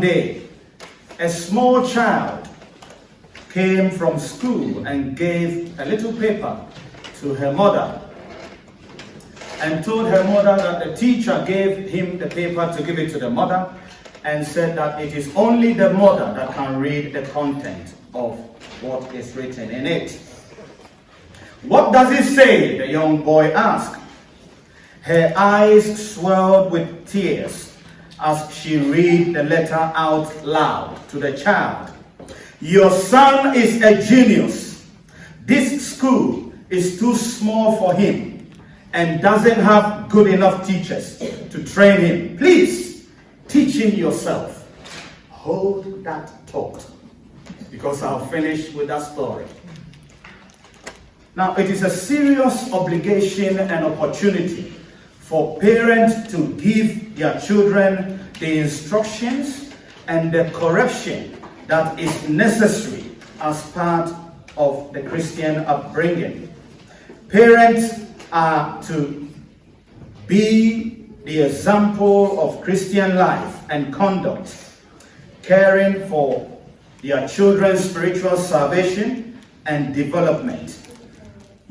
one day, a small child came from school and gave a little paper to her mother and told her mother that the teacher gave him the paper to give it to the mother and said that it is only the mother that can read the content of what is written in it. What does it say? The young boy asked. Her eyes swelled with tears as she read the letter out loud to the child. Your son is a genius. This school is too small for him and doesn't have good enough teachers to train him. Please teach him yourself. Hold that thought because I'll finish with that story. Now, it is a serious obligation and opportunity for parents to give their children the instructions and the correction that is necessary as part of the Christian upbringing. Parents are to be the example of Christian life and conduct, caring for their children's spiritual salvation and development,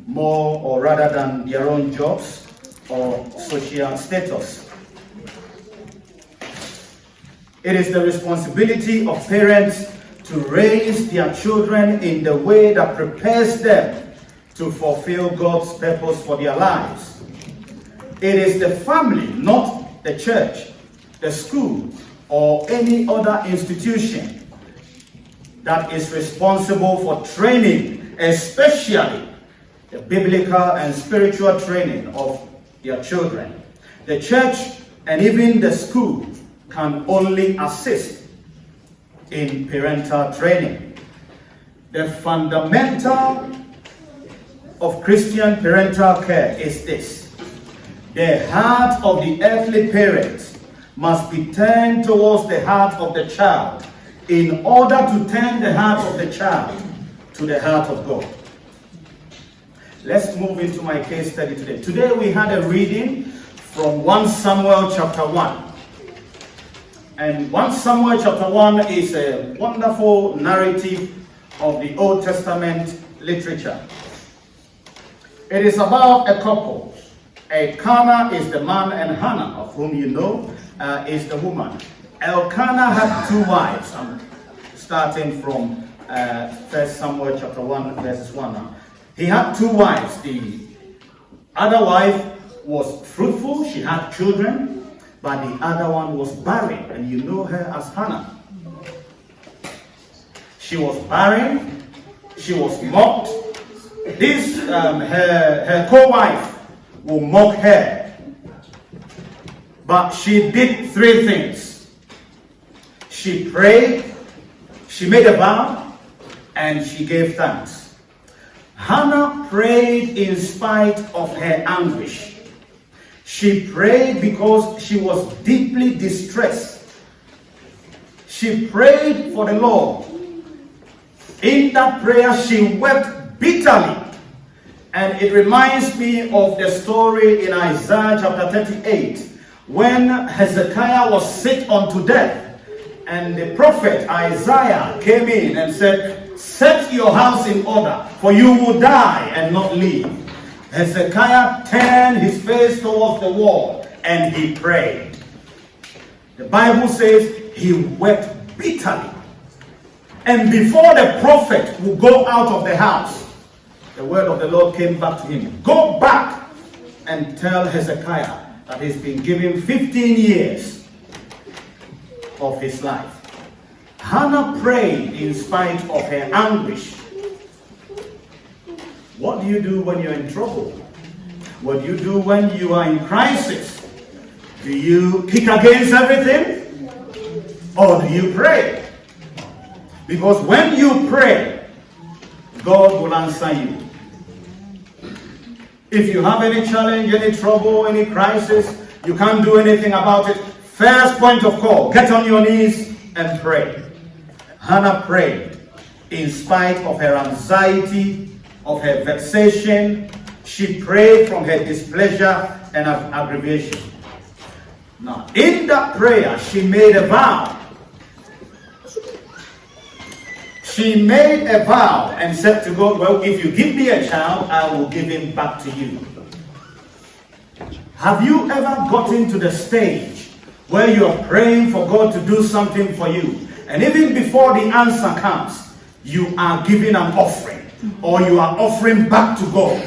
more or rather than their own jobs or social status. It is the responsibility of parents to raise their children in the way that prepares them to fulfill God's purpose for their lives. It is the family, not the church, the school, or any other institution that is responsible for training, especially the biblical and spiritual training of their children. The church and even the school can only assist in parental training. The fundamental of Christian parental care is this. The heart of the earthly parent must be turned towards the heart of the child in order to turn the heart of the child to the heart of God. Let's move into my case study today. Today we had a reading from 1 Samuel chapter 1. And 1 Samuel chapter 1 is a wonderful narrative of the Old Testament literature. It is about a couple. Elkanah is the man and Hannah, of whom you know, uh, is the woman. Elkanah had two wives. I'm starting from uh, 1 Samuel chapter 1, verses 1 now. He had two wives. The other wife was fruitful, she had children, but the other one was barren, and you know her as Hannah. She was barren, she was mocked. This, um, her, her co-wife will mock her. But she did three things. She prayed, she made a vow, and she gave thanks. Hannah prayed in spite of her anguish. She prayed because she was deeply distressed. She prayed for the Lord. In that prayer, she wept bitterly. And it reminds me of the story in Isaiah chapter 38 when Hezekiah was sick unto death. And the prophet Isaiah came in and said, Set your house in order, for you will die and not live. Hezekiah turned his face towards the wall and he prayed. The Bible says he wept bitterly. And before the prophet would go out of the house, the word of the Lord came back to him. Go back and tell Hezekiah that he's been given 15 years of his life. Hannah prayed in spite of her anguish. What do you do when you're in trouble? What do you do when you are in crisis? Do you kick against everything? Or do you pray? Because when you pray, God will answer you. If you have any challenge, any trouble, any crisis, you can't do anything about it, first point of call, get on your knees and pray. Hannah prayed in spite of her anxiety, of her vexation. She prayed from her displeasure and aggravation. Now, in that prayer, she made a vow she made a vow and said to God, Well, if you give me a child, I will give him back to you. Have you ever gotten to the stage where you're praying for God to do something for you? And even before the answer comes, you are giving an offering or you are offering back to God.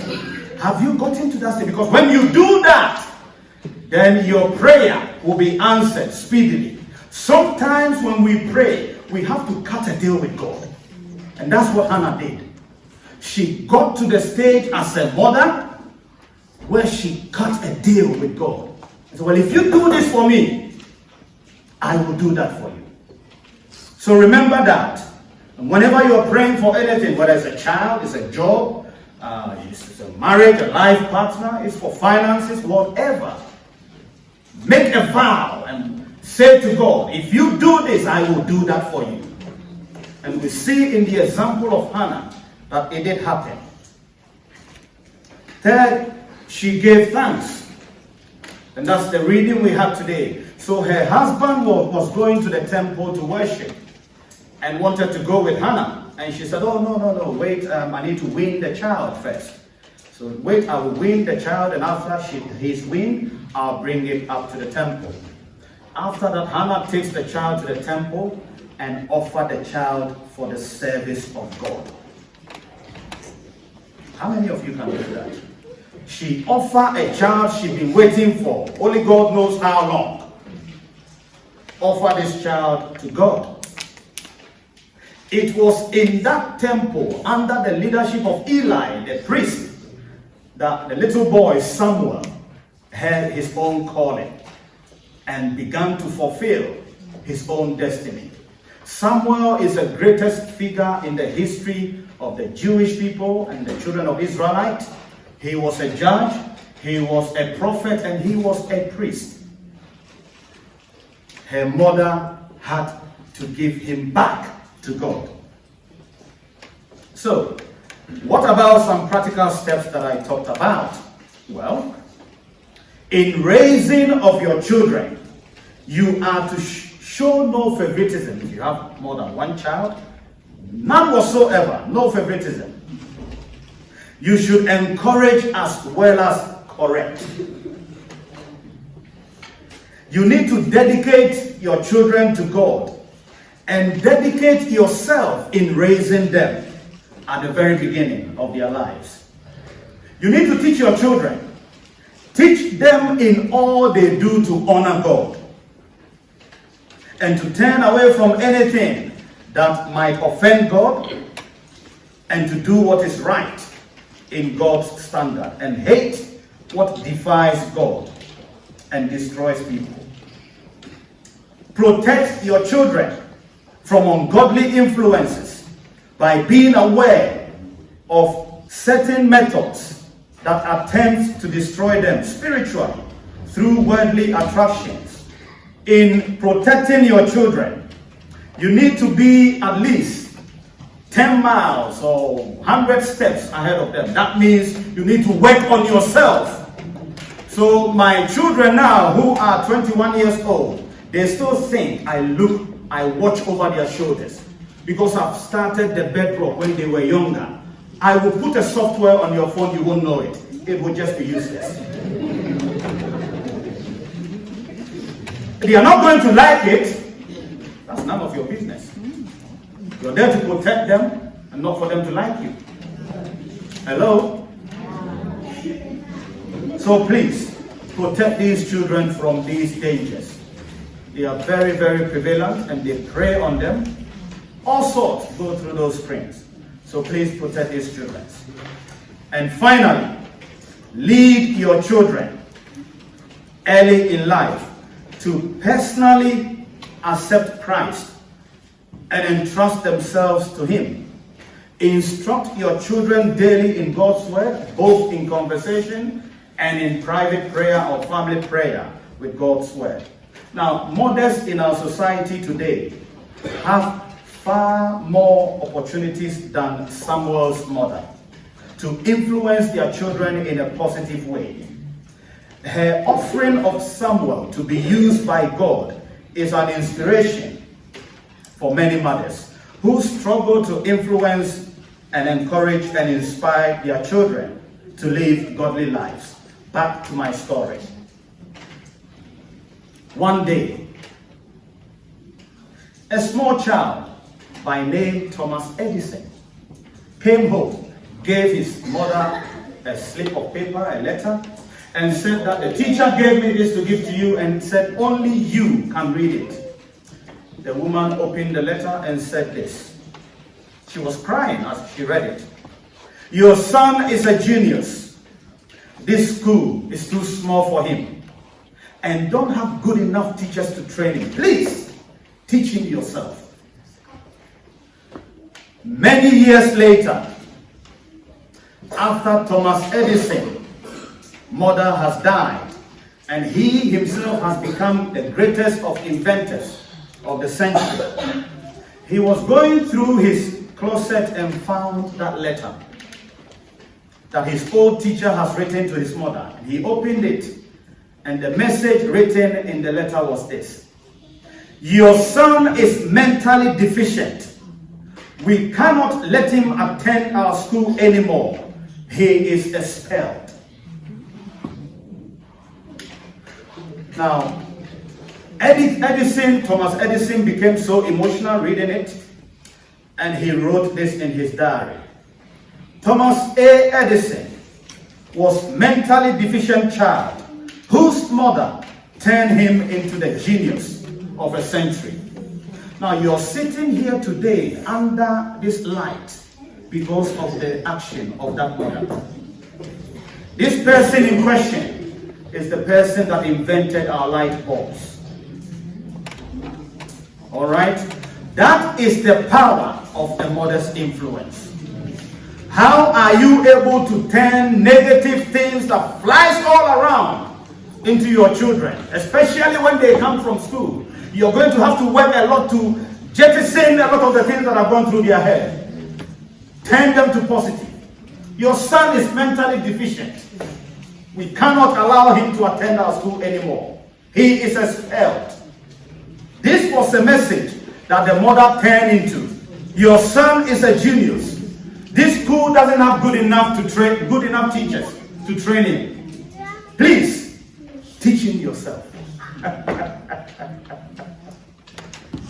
Have you gotten to that stage? Because when you do that, then your prayer will be answered speedily. Sometimes when we pray, we have to cut a deal with God. And that's what Hannah did. She got to the stage as a mother where she cut a deal with God. And said, Well, if you do this for me, I will do that for you. So remember that. Whenever you're praying for anything, whether it's a child, it's a job, uh, it's a marriage, a life partner, it's for finances, whatever, make a vow and say to God, if you do this, I will do that for you. And we see in the example of Hannah that it did happen. Third, she gave thanks. And that's the reading we have today. So her husband was going to the temple to worship and wanted to go with Hannah. And she said, Oh, no, no, no, wait, um, I need to win the child first. So wait, I will win the child, and after she, he's weaned, I'll bring it up to the temple. After that, Hannah takes the child to the temple and offer the child for the service of God. How many of you can do that? She offered a child she'd been waiting for. Only God knows how long. Offer this child to God. It was in that temple, under the leadership of Eli, the priest, that the little boy Samuel had his own calling and began to fulfill his own destiny. Samuel is the greatest figure in the history of the Jewish people and the children of Israelite. He was a judge, he was a prophet, and he was a priest. Her mother had to give him back to God. So, what about some practical steps that I talked about? Well, in raising of your children, you are to sh show no favoritism. If you have more than one child, none whatsoever, no favoritism. You should encourage as well as correct. You need to dedicate your children to God and dedicate yourself in raising them at the very beginning of their lives. You need to teach your children. Teach them in all they do to honor God and to turn away from anything that might offend God and to do what is right in God's standard and hate what defies God and destroys people. Protect your children from ungodly influences by being aware of certain methods that attempt to destroy them spiritually through worldly attractions. In protecting your children, you need to be at least 10 miles or 100 steps ahead of them. That means you need to work on yourself. So my children now who are 21 years old, they still think I look I watch over their shoulders because I've started the bedrock when they were younger. I will put a software on your phone, you won't know it. It will just be useless. they are not going to like it. That's none of your business. You're there to protect them and not for them to like you. Hello? So please, protect these children from these dangers. They are very, very prevalent and they prey on them. All sorts go through those springs. So please protect these children. And finally, lead your children early in life to personally accept Christ and entrust themselves to Him. Instruct your children daily in God's Word, both in conversation and in private prayer or family prayer with God's Word. Now, mothers in our society today have far more opportunities than Samuel's mother to influence their children in a positive way. Her offering of Samuel to be used by God is an inspiration for many mothers. who struggle to influence and encourage and inspire their children to live godly lives. Back to my story. One day, a small child by name Thomas Edison came home, gave his mother a slip of paper, a letter, and said that the teacher gave me this to give to you and said only you can read it. The woman opened the letter and said this. She was crying as she read it. Your son is a genius. This school is too small for him and don't have good enough teachers to train him. Please teach him yourself. Many years later, after Thomas Edison, mother has died, and he himself has become the greatest of inventors of the century. He was going through his closet and found that letter that his old teacher has written to his mother. He opened it, and the message written in the letter was this Your son is mentally deficient we cannot let him attend our school anymore. He is expelled. Now, Edith Edison, Thomas Edison became so emotional reading it, and he wrote this in his diary. Thomas A. Edison was mentally deficient child whose mother turned him into the genius of a century. Now you're sitting here today under this light because of the action of that mother. This person in question is the person that invented our light bulbs. All right? That is the power of a mother's influence. How are you able to turn negative things that flies all around into your children, especially when they come from school? You're going to have to work a lot to jettison a lot of the things that have gone through their head. Turn them to positive. Your son is mentally deficient. We cannot allow him to attend our school anymore. He is expelled. This was the message that the mother turned into. Your son is a genius. This school doesn't have good enough to train good enough teachers to train him. Please teach him yourself.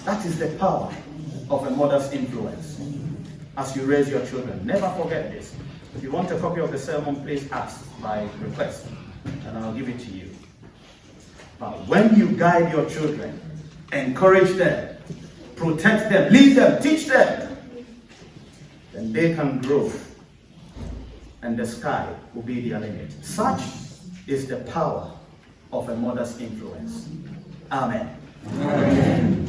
That is the power of a mother's influence as you raise your children. Never forget this. If you want a copy of the sermon, please ask by request, and I'll give it to you. But when you guide your children, encourage them, protect them, lead them, teach them, then they can grow, and the sky will be their limit. Such is the power of a mother's influence. Amen. Amen.